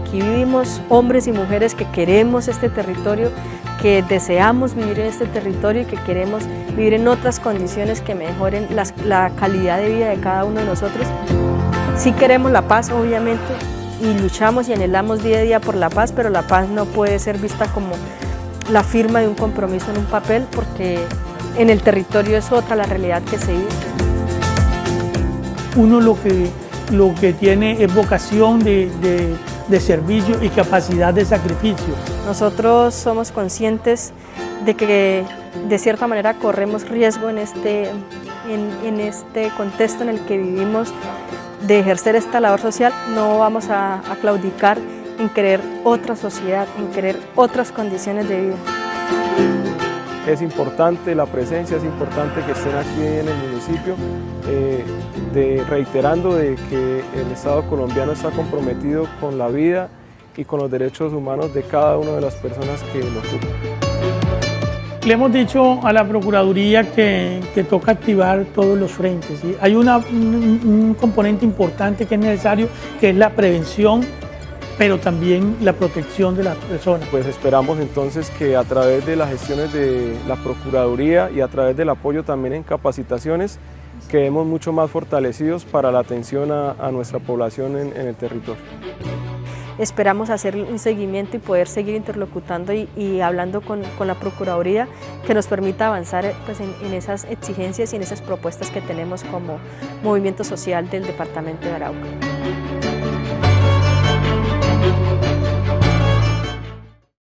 aquí vivimos hombres y mujeres que queremos este territorio, que deseamos vivir en este territorio y que queremos vivir en otras condiciones que mejoren la calidad de vida de cada uno de nosotros. Sí queremos la paz, obviamente, y luchamos y anhelamos día a día por la paz, pero la paz no puede ser vista como la firma de un compromiso en un papel, porque en el territorio es otra la realidad que se vive. Uno lo que, lo que tiene es vocación de, de servicio y capacidad de sacrificio. Nosotros somos conscientes de que de cierta manera corremos riesgo en este, en, este contexto en el que vivimos de ejercer esta labor social, no vamos a, a claudicar en querer otra sociedad, en querer otras condiciones de vida. Es importante la presencia, es importante que estén aquí en el municipio, eh, de, reiterando de que el Estado colombiano está comprometido con la vida y con los derechos humanos de cada una de las personas que lo ocupan. Le hemos dicho a la Procuraduría que, toca activar todos los frentes. Hay un, un componente importante que es necesario, que es la prevención pero también la protección de las personas. Pues esperamos entonces que a través de las gestiones de la Procuraduría y a través del apoyo también en capacitaciones, quedemos mucho más fortalecidos para la atención a, nuestra población en, el territorio. Esperamos hacer un seguimiento y poder seguir interlocutando y, hablando con, la Procuraduría que nos permita avanzar pues, en, en esas exigencias y en esas propuestas que tenemos como movimiento social del Departamento de Arauca.